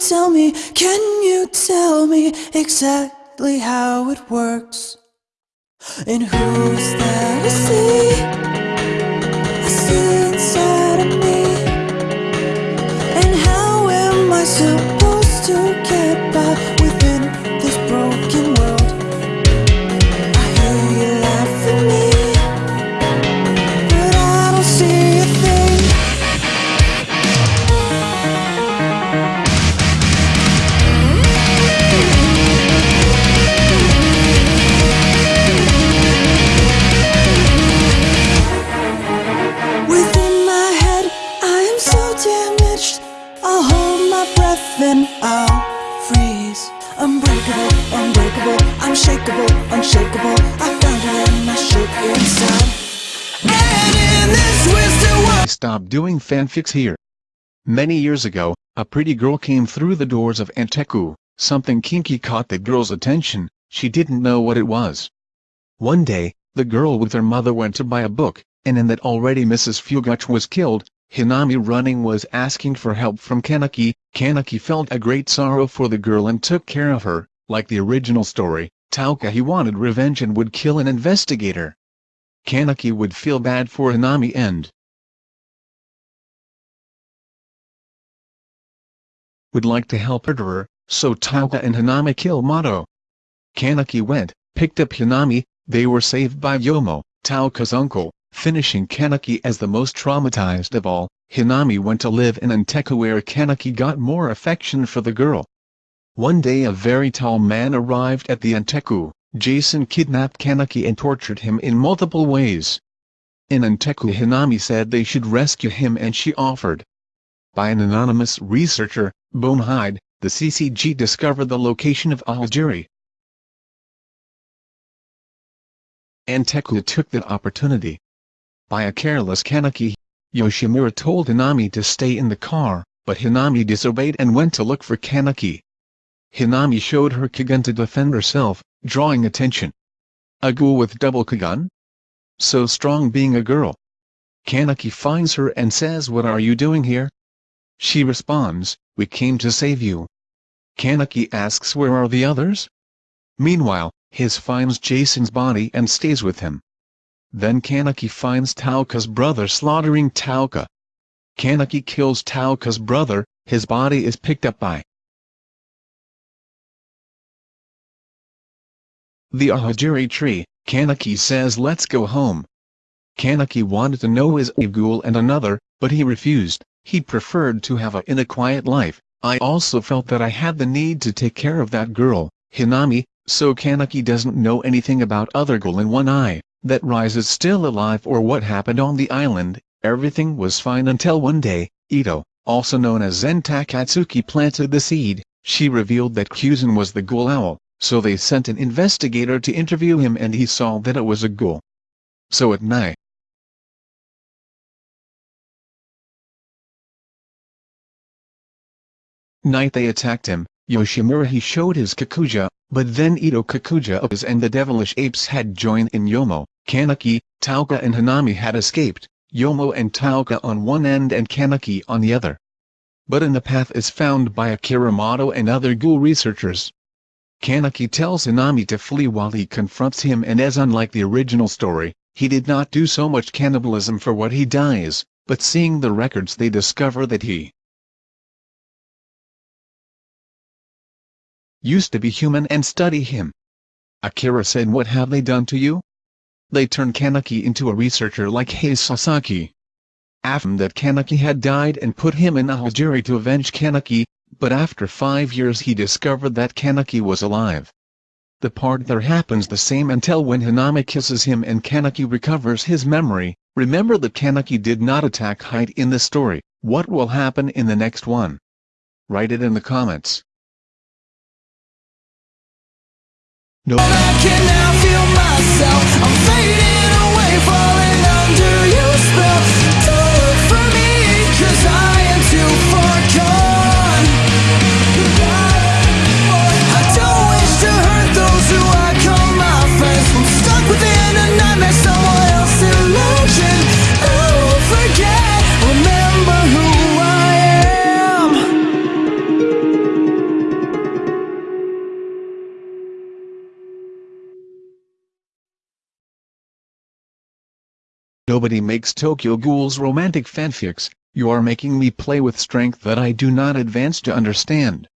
tell me, can you tell me exactly how it works? And who's that I see? I see and I'll freeze. Unbreakable, unbreakable, unshakable, unshakable. I found it and I shook inside. And in this twisted world. Stop doing fanfics here. Many years ago, a pretty girl came through the doors of Anteiku. Something kinky caught the girl's attention, she didn't know what it was. One day, the girl with her mother went to buy a book, and in that already Mrs. Fueguchi was killed, Hinami running was asking for help from Kaneki. Kaneki felt a great sorrow for the girl and took care of her, like the original story, he wanted revenge and would kill an investigator. Kaneki would feel bad for Hinami and would like to help her, so Touka and Hinami kill Mado. Kaneki went, picked up Hinami, they were saved by Yomo, Touka's uncle, finishing Kaneki as the most traumatized of all. Hinami went to live in Anteiku where Kaneki got more affection for the girl. One day a very tall man arrived at the Anteiku, Jason kidnapped Kaneki and tortured him in multiple ways. In Anteiku Hinami said they should rescue him and she offered. By an anonymous researcher, Bonehide, the CCG discovered the location of Aogiri. Anteiku took the opportunity. By a careless Kaneki, Yoshimura told Hinami to stay in the car, but Hinami disobeyed and went to look for Kaneki. Hinami showed her Kagune to defend herself, drawing attention. A ghoul with double Kagune? So strong being a girl. Kaneki finds her and says what are you doing here? She responds, we came to save you. Kaneki asks where are the others? Meanwhile, his finds Jason's body and stays with him. Then Kaneki finds Touka's brother slaughtering Touka. Kaneki kills Touka's brother, his body is picked up by the Aogiri tree. Kaneki says let's go home. Kaneki wanted to know is a ghoul and another, but he refused, he preferred to have a in a quiet life. I also felt that I had the need to take care of that girl, Hinami, so Kaneki doesn't know anything about other ghoul in one eye, that Rize is still alive or what happened on the island, everything was fine until one day, Ito, also known as Sen Takatsuki planted the seed, she revealed that Kuzen was the ghoul owl, so they sent an investigator to interview him and he saw that it was a ghoul. So at night, night they attacked him, Yoshimura he showed his Kakuja, but then Ito Kakuja and the devilish apes had joined in Yomo, Kaneki, Touka and Hanami had escaped, Yomo and Touka on one end and Kaneki on the other. But in the path is found by Akiramoto and other ghoul researchers. Kaneki tells Hanami to flee while he confronts him and as unlike the original story, he did not do so much cannibalism for what he dies, but seeing the records they discover that he used to be human and study him. Akira said what have they done to you? They turned Kaneki into a researcher like Haise Sasaki. After that Kaneki had died and put him in a Aogiri to avenge Kaneki, but after five years he discovered that Kaneki was alive. The part there happens the same until when Hanami kisses him and Kaneki recovers his memory, remember that Kaneki did not attack Height in the story, what will happen in the next one? Write it in the comments. No. Nobody makes Tokyo Ghoul's romantic fanfics, you are making me play with strength that I do not advance to understand.